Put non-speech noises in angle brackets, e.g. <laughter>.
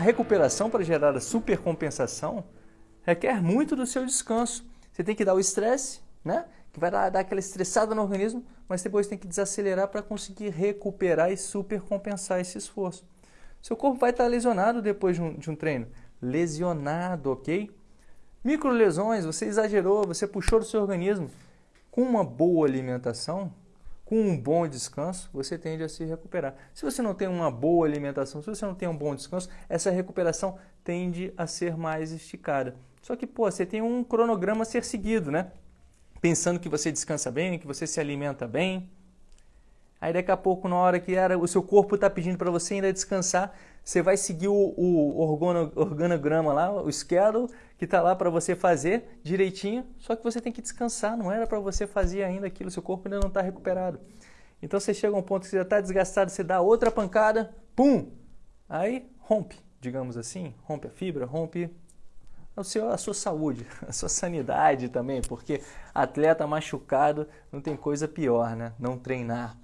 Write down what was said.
recuperação para gerar a supercompensação requer muito do seu descanso. Você tem que dar o estresse, né? Que vai dar, dar aquela estressada no organismo, mas depois tem que desacelerar para conseguir recuperar e supercompensar esse esforço. Seu corpo vai estar lesionado depois de um, de um treino. Lesionado, ok? Microlesões, você exagerou, você puxou do seu organismo. Com uma boa alimentação, com um bom descanso, você tende a se recuperar. Se você não tem uma boa alimentação, se você não tem um bom descanso, essa recuperação tende a ser mais esticada. Só que, pô, você tem um cronograma a ser seguido, né? Pensando que você descansa bem, que você se alimenta bem. Aí daqui a pouco, na hora que era, o seu corpo está pedindo para você ainda descansar, você vai seguir o, o organograma lá, o schedule, que está lá para você fazer direitinho, só que você tem que descansar, não era para você fazer ainda aquilo, seu corpo ainda não está recuperado. Então você chega a um ponto que você já está desgastado, você dá outra pancada, pum! Aí rompe, digamos assim, rompe a fibra, rompe o seu, a sua saúde, <laughs> a sua sanidade também, porque atleta machucado não tem coisa pior, né? Não treinar.